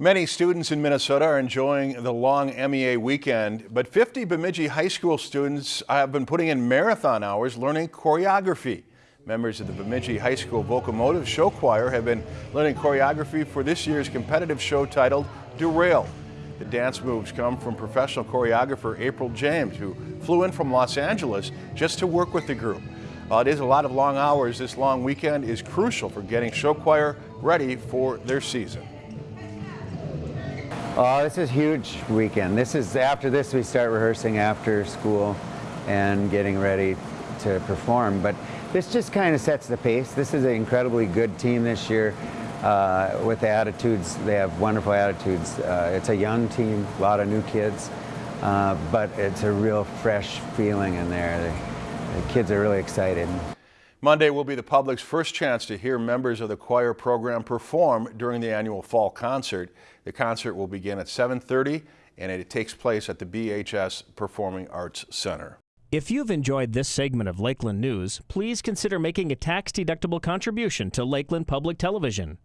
Many students in Minnesota are enjoying the long MEA weekend, but 50 Bemidji High School students have been putting in marathon hours learning choreography. Members of the Bemidji High School Vocomotive Show Choir have been learning choreography for this year's competitive show titled Derail. The dance moves come from professional choreographer April James, who flew in from Los Angeles just to work with the group. While it is a lot of long hours, this long weekend is crucial for getting show choir ready for their season. Oh, this is huge weekend. This is after this we start rehearsing after school and getting ready to perform. But this just kind of sets the pace. This is an incredibly good team this year uh, with the attitudes. They have wonderful attitudes. Uh, it's a young team, a lot of new kids, uh, but it's a real fresh feeling in there. The, the kids are really excited. Monday will be the public's first chance to hear members of the choir program perform during the annual fall concert. The concert will begin at 7.30 and it takes place at the BHS Performing Arts Center. If you've enjoyed this segment of Lakeland News, please consider making a tax-deductible contribution to Lakeland Public Television.